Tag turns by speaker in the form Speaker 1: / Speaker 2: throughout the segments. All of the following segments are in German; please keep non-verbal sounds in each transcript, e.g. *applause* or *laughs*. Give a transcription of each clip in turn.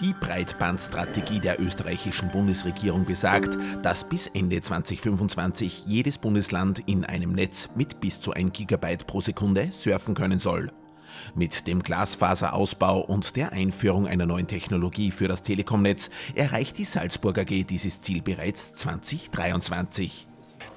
Speaker 1: Die Breitbandstrategie der österreichischen Bundesregierung besagt, dass bis Ende 2025 jedes Bundesland in einem Netz mit bis zu 1 Gigabyte pro Sekunde surfen können soll. Mit dem Glasfaserausbau und der Einführung einer neuen Technologie für das Telekomnetz erreicht die Salzburg AG dieses Ziel bereits 2023.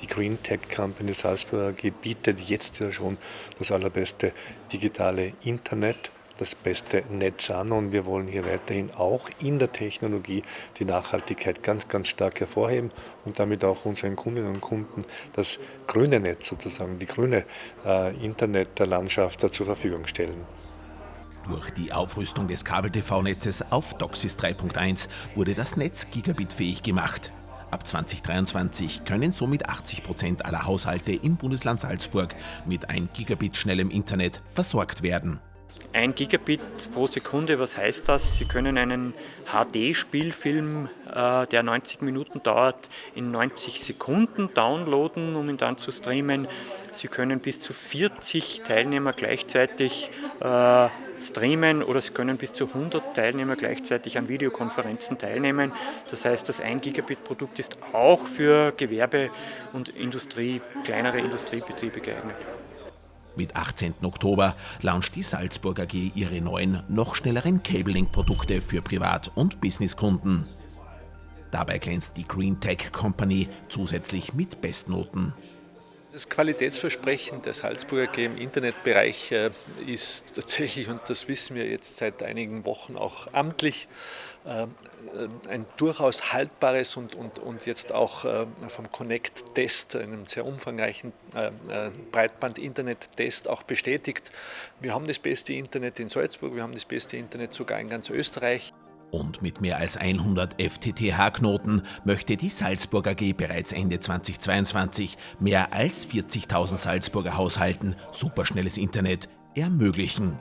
Speaker 2: Die Green Tech Company Salzburg AG bietet jetzt ja schon das allerbeste digitale Internet das beste Netz an und wir wollen hier weiterhin auch in der Technologie die Nachhaltigkeit ganz, ganz stark hervorheben und damit auch unseren Kundinnen und Kunden das grüne Netz sozusagen, die grüne äh, Internetlandschaft zur Verfügung stellen.
Speaker 1: Durch die Aufrüstung des Kabel-TV-Netzes auf DOCSIS 3.1 wurde das Netz gigabitfähig gemacht. Ab 2023 können somit 80 Prozent aller Haushalte im Bundesland Salzburg mit 1 Gigabit schnellem Internet versorgt werden.
Speaker 3: 1 Gigabit pro Sekunde, was heißt das? Sie können einen HD-Spielfilm, äh, der 90 Minuten dauert, in 90 Sekunden downloaden, um ihn dann zu streamen. Sie können bis zu 40 Teilnehmer gleichzeitig äh, streamen oder Sie können bis zu 100 Teilnehmer gleichzeitig an Videokonferenzen teilnehmen. Das heißt, das 1 Gigabit Produkt ist auch für Gewerbe und Industrie, kleinere Industriebetriebe geeignet.
Speaker 1: Mit 18. Oktober launcht die Salzburg AG ihre neuen, noch schnelleren Cabling-Produkte für Privat- und Businesskunden. Dabei glänzt die Green Tech Company zusätzlich mit Bestnoten.
Speaker 4: Das Qualitätsversprechen der Salzburger AG im Internetbereich äh, ist *laughs* tatsächlich, und das wissen wir jetzt seit einigen Wochen auch amtlich, äh, ein durchaus haltbares und, und, und jetzt auch äh, vom Connect-Test, einem sehr umfangreichen Breitband-Internet-Test auch bestätigt. Wir haben das beste Internet in Salzburg, wir haben das beste Internet sogar in ganz Österreich.
Speaker 1: Und mit mehr als 100 FTTH-Knoten möchte die Salzburg AG bereits Ende 2022 mehr als 40.000 Salzburger Haushalten superschnelles Internet ermöglichen.